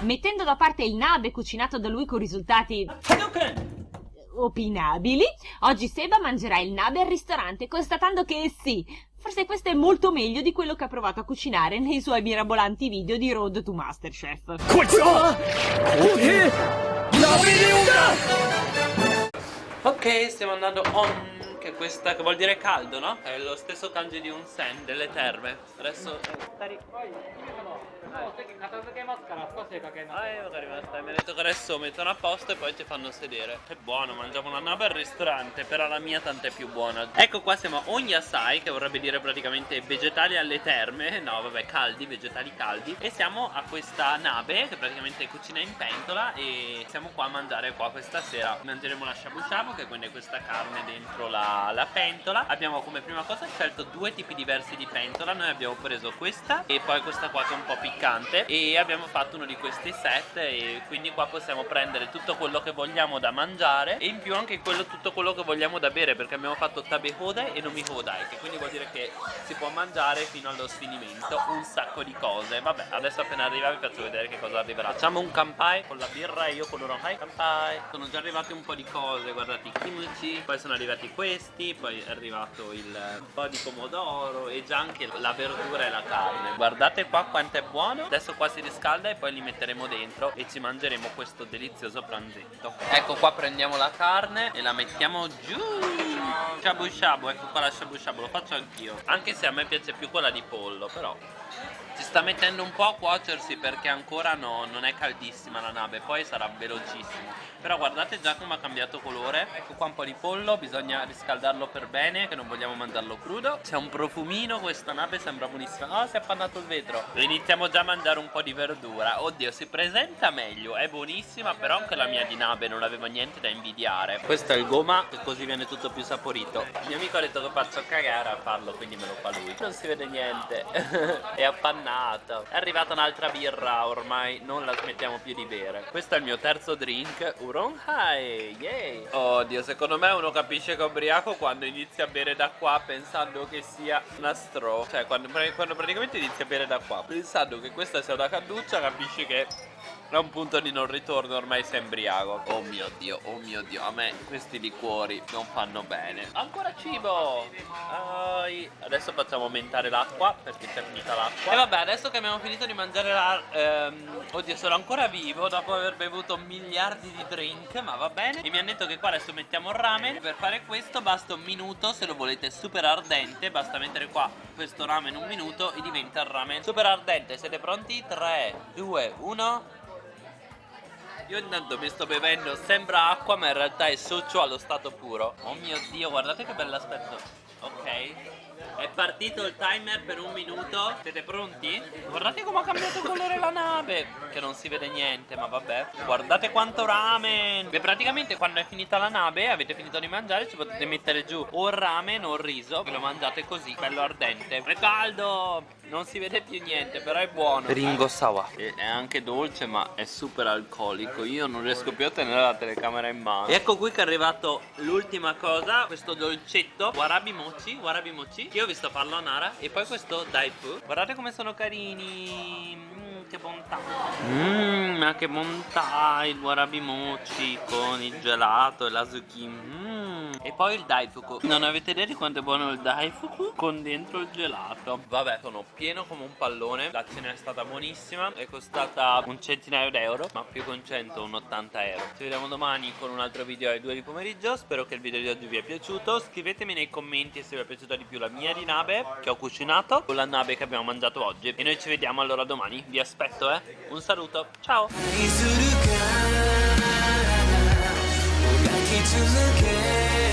Mettendo da parte il nabe cucinato da lui con risultati opinabili, oggi Seba mangerà il nabe al ristorante, constatando che sì, forse questo è molto meglio di quello che ha provato a cucinare nei suoi mirabolanti video di Road to Masterchef. Ah! Eh! Ok, stiamo andando on che questa che vuol dire caldo, no? È lo stesso kanji di un sen delle terme. Adesso 片付けますから少し出かけます。はい、わかりました。Che adesso mettono a posto e poi ti fanno sedere. Che buono, mangiamo una nave al ristorante, però la mia tanta è più buona. Ecco qua siamo a Onyasai, che vorrebbe dire praticamente vegetali alle terme. No, vabbè, caldi, vegetali caldi. E siamo a questa nave che praticamente cucina in pentola e siamo qua a mangiare qua questa sera. Mangeremo la shabu shabu, che quindi è questa carne dentro la, la pentola. Abbiamo come prima cosa scelto due tipi diversi di pentola. Noi abbiamo preso questa e poi questa qua che è un po' piccante e abbiamo fatto uno di questi set e quindi qua possiamo prendere tutto quello che vogliamo da mangiare e in più anche quello, tutto quello che vogliamo da bere perché abbiamo fatto tabe hodai e nomi hodai che quindi vuol dire che si può mangiare fino allo sfinimento un sacco di cose. Vabbè adesso appena arriva vi faccio vedere che cosa arriverà. Facciamo un kampai con la birra e io con l'oronghai kampai sono già arrivate un po' di cose guardate i kimchi poi sono arrivati questi poi è arrivato il po' di pomodoro e già anche la verdura e la carne. Guardate qua quanto è buono. Adesso qua si riscalda e poi li metteremo dentro e ci mangeremo questo delizioso pranzetto. Ecco qua prendiamo la carne e la mettiamo giù. Shabu shabu ecco qua la shabu shabu lo faccio anch'io. Anche se a me piace più quella di pollo però si sta mettendo un po' a cuocersi perché ancora no, non è caldissima la nave poi sarà velocissimo. Però guardate già come ha cambiato colore. Ecco qua un po' di pollo bisogna riscaldarlo per bene che non vogliamo mangiarlo crudo. C'è un profumino questa nave sembra buonissima. Ah si è appannato il vetro. Iniziamo già a mangiare un po' di verdura. Oddio si presenta meglio è buonissima però anche la mia di nave non aveva niente da invidiare. Questo è il goma e così viene tutto più saporito. Il mio amico ha detto che faccio cagare a farlo quindi me lo fa lui. Non si vede niente. È appannato è arrivata un'altra birra ormai non la smettiamo più di bere. Questo è il mio terzo drink Uronhai yay. Oddio secondo me uno capisce che è ubriaco quando inizia a bere da qua pensando che sia una straw cioè quando, quando praticamente inizia a bere da qua pensando che questa sia una cannuccia capisci che è un punto di non ritorno ormai sei embriaco Oh mio dio, oh mio dio A me questi liquori non fanno bene. Ancora cibo! Ai. Adesso facciamo aumentare l'acqua Perché è finita l'acqua. E vabbè adesso che abbiamo finito di mangiare la ehm, Oddio sono ancora vivo Dopo aver bevuto miliardi di drink Ma va bene. E mi hanno detto che qua adesso mettiamo il ramen. Per fare questo basta un minuto Se lo volete super ardente Basta mettere qua questo ramen un minuto E diventa il ramen super ardente. Siete pronti? 3, 2, 1 io intanto mi sto bevendo, sembra acqua ma in realtà è socio allo stato puro. Oh mio dio, guardate che bell'aspetto. Ok. È partito il timer per un minuto. Siete pronti? Guardate come ha cambiato colore la nave. Che non si vede niente ma vabbè. Guardate quanto ramen. Beh praticamente quando è finita la nave Avete finito di mangiare Ci potete mettere giù o il ramen o il riso. E lo mangiate così Bello ardente. È caldo. Non si vede più niente Però è buono. Ringo Sawa È anche dolce ma è super alcolico Io non riesco più a tenere la telecamera in mano. E ecco qui che è arrivato l'ultima cosa Questo dolcetto. Warabi mochi Warabi mochi. Io vi sto farlo a Nara E poi questo Daifu. Guardate come sono carini. Mm, Che bontà. Mmm ma che bontà Il warabi mochi Con il gelato e la zucchini mm. E poi il daifuku Non avete idea di quanto è buono il daifuku Con dentro il gelato Vabbè sono pieno come un pallone La cena è stata buonissima È costata un centinaio d'euro Ma più con 100 un 80 euro Ci vediamo domani con un altro video alle 2 di pomeriggio Spero che il video di oggi vi è piaciuto Scrivetemi nei commenti se vi è piaciuta di più la mia di nave Che ho cucinato O la nave che abbiamo mangiato oggi E noi ci vediamo allora domani Vi aspetto eh Un saluto Ciao 愛するからもがき続け